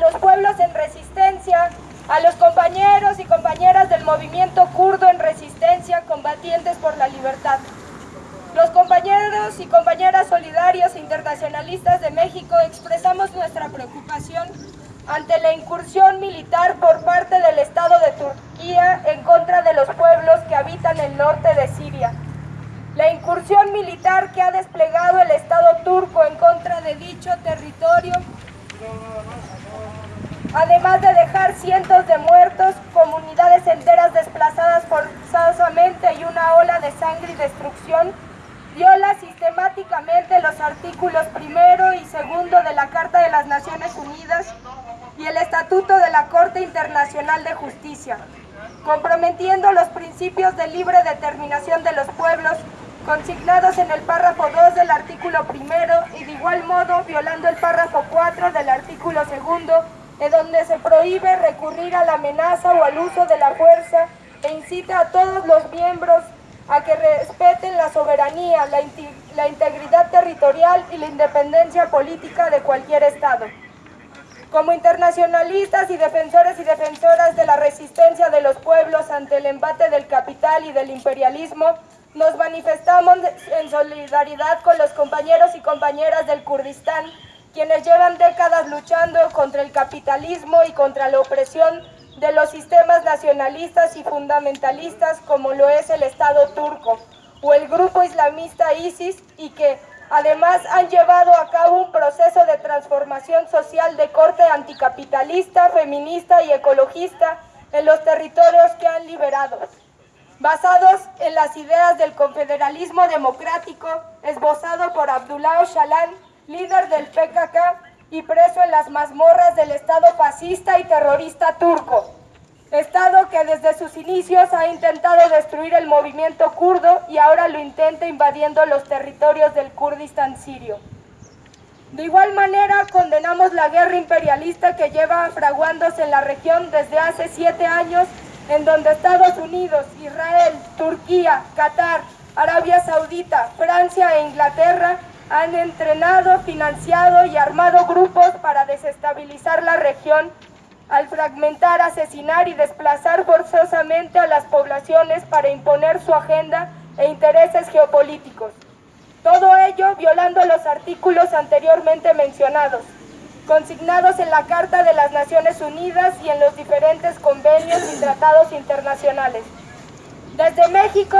los pueblos en resistencia, a los compañeros y compañeras del movimiento kurdo en resistencia, combatientes por la libertad. Los compañeros y compañeras solidarios e internacionalistas de México expresamos nuestra preocupación ante la incursión militar por parte del Estado de Turquía en contra de los pueblos que habitan el norte de Siria. La incursión militar que ha desplegado el Estado turco en contra de dicho territorio, además de dejar cientos de muertos, comunidades enteras desplazadas forzosamente y una ola de sangre y destrucción, viola sistemáticamente los artículos primero y segundo de la Carta de las Naciones Unidas y el Estatuto de la Corte Internacional de Justicia, comprometiendo los principios de libre determinación de los pueblos consignados en el párrafo 2 del artículo primero y de igual modo violando el párrafo 4 del artículo segundo, en donde se prohíbe recurrir a la amenaza o al uso de la fuerza e incita a todos los miembros a que respeten la soberanía, la, la integridad territorial y la independencia política de cualquier Estado. Como internacionalistas y defensores y defensoras de la resistencia de los pueblos ante el embate del capital y del imperialismo, nos manifestamos en solidaridad con los compañeros y compañeras del Kurdistán, quienes llevan décadas luchando contra el capitalismo y contra la opresión de los sistemas nacionalistas y fundamentalistas como lo es el Estado turco o el grupo islamista ISIS y que Además, han llevado a cabo un proceso de transformación social de corte anticapitalista, feminista y ecologista en los territorios que han liberado, basados en las ideas del confederalismo democrático esbozado por Abdullah Öcalan, líder del PKK y preso en las mazmorras del Estado fascista y terrorista turco. Estado que desde sus inicios ha intentado destruir el movimiento kurdo y ahora lo intenta invadiendo los territorios del Kurdistán sirio. De igual manera, condenamos la guerra imperialista que lleva fraguándose en la región desde hace siete años, en donde Estados Unidos, Israel, Turquía, Qatar, Arabia Saudita, Francia e Inglaterra han entrenado, financiado y armado grupos para desestabilizar la región al fragmentar, asesinar y desplazar forzosamente a las poblaciones para imponer su agenda e intereses geopolíticos. Todo ello violando los artículos anteriormente mencionados, consignados en la Carta de las Naciones Unidas y en los diferentes convenios y tratados internacionales. Desde México,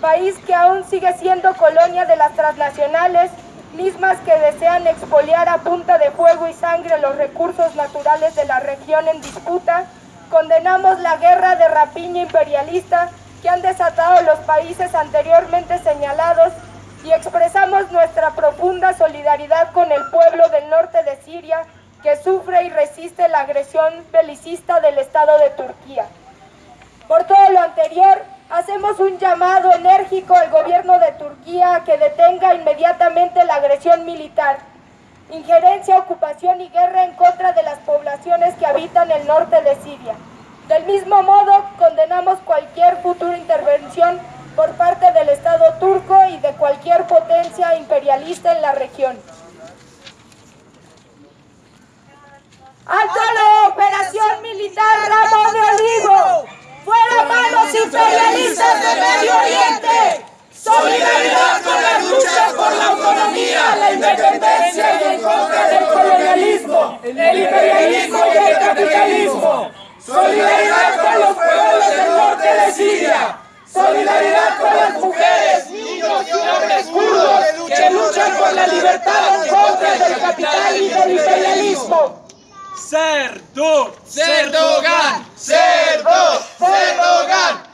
país que aún sigue siendo colonia de las transnacionales, mismas que desean expoliar a punta de fuego y sangre los recursos naturales de la región en disputa, condenamos la guerra de rapiña imperialista que han desatado los países anteriormente señalados y expresamos nuestra profunda solidaridad con el pueblo del norte de Siria que sufre y resiste la agresión belicista del Estado de Turquía. Por todo lo anterior, Hacemos un llamado enérgico al gobierno de Turquía a que detenga inmediatamente la agresión militar, injerencia, ocupación y guerra en contra de las poblaciones que habitan el norte de Siria. Del mismo modo, condenamos cualquier futura intervención por parte del Estado turco y de cualquier potencia imperialista en la región. ¡Alto la operación militar Ramo de Olivo! ¡Fuera manos imperialistas del Medio Oriente! Solidaridad con las luchas por la autonomía, la independencia y en contra del colonialismo, el imperialismo y el capitalismo. Solidaridad con los pueblos del norte de Siria. Solidaridad con las mujeres, niños y hombres kurdos que luchan por la libertad en contra del capital y del imperialismo. Serdo, Serdogan, Serdo, Serdogan.